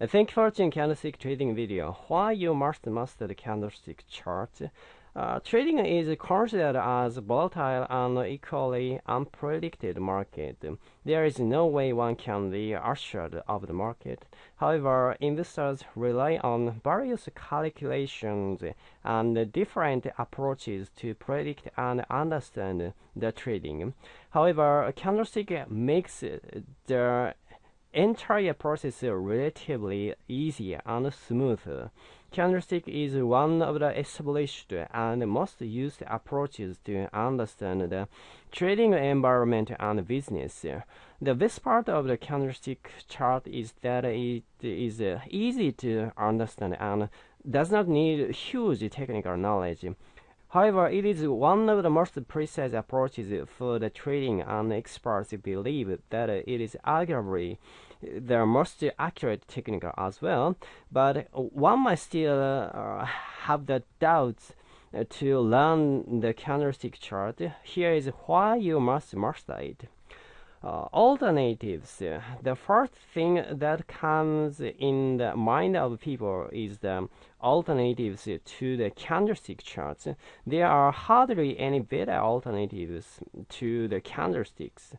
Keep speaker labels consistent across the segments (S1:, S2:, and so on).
S1: Thank you for watching candlestick trading video. Why you must master the candlestick chart. Uh, trading is considered as volatile and equally unpredicted market. There is no way one can be assured of the market. However, investors rely on various calculations and different approaches to predict and understand the trading. However, candlestick makes the entire process relatively easy and smooth. Candlestick is one of the established and most used approaches to understand the trading environment and business. The best part of the candlestick chart is that it is easy to understand and does not need huge technical knowledge. However, it is one of the most precise approaches for the trading, and experts believe that it is arguably the most accurate technique as well. But one might still uh, have the doubts to learn the candlestick chart. Here is why you must master it. Uh, alternatives. The first thing that comes in the mind of people is the alternatives to the candlestick charts. There are hardly any better alternatives to the candlesticks.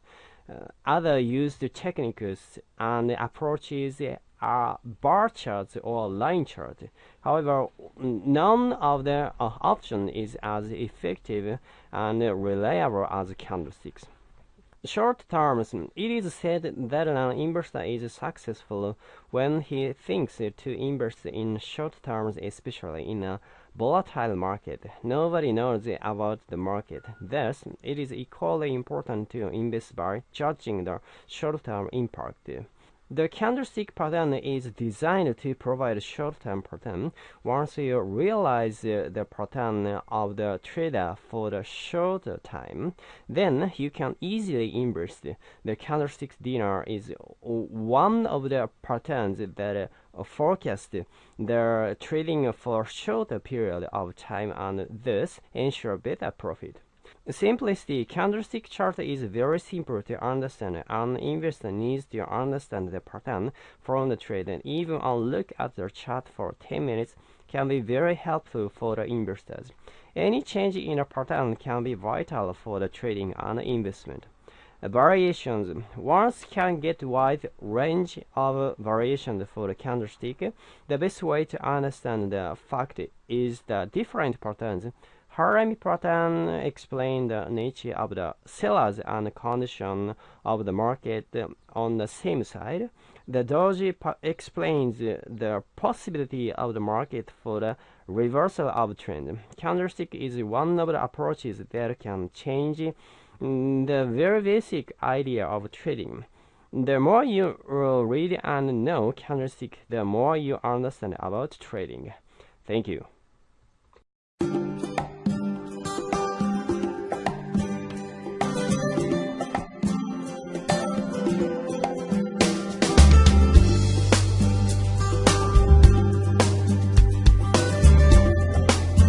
S1: Uh, other used techniques and approaches are bar charts or line charts. However, none of the uh, option is as effective and reliable as candlesticks. Short terms, it is said that an investor is successful when he thinks to invest in short terms, especially in a volatile market. Nobody knows about the market. Thus, it is equally important to invest by judging the short-term impact. The candlestick pattern is designed to provide short-term pattern. Once you realize uh, the pattern of the trader for the short time, then you can easily invest. The candlestick dinner is one of the patterns that forecast the trading for shorter period of time and thus ensure better profit. Simplicity candlestick chart is very simple to understand. An investor needs to understand the pattern from the trade and even a look at the chart for 10 minutes can be very helpful for the investors. Any change in a pattern can be vital for the trading and investment. Variations. One can get wide range of variations for the candlestick. The best way to understand the fact is the different patterns Harami pattern explain the nature of the sellers and condition of the market on the same side. The doji explains the possibility of the market for the reversal of trend. Candlestick is one of the approaches that can change mm, the very basic idea of trading. The more you uh, read and know candlestick, the more you understand about trading. Thank you.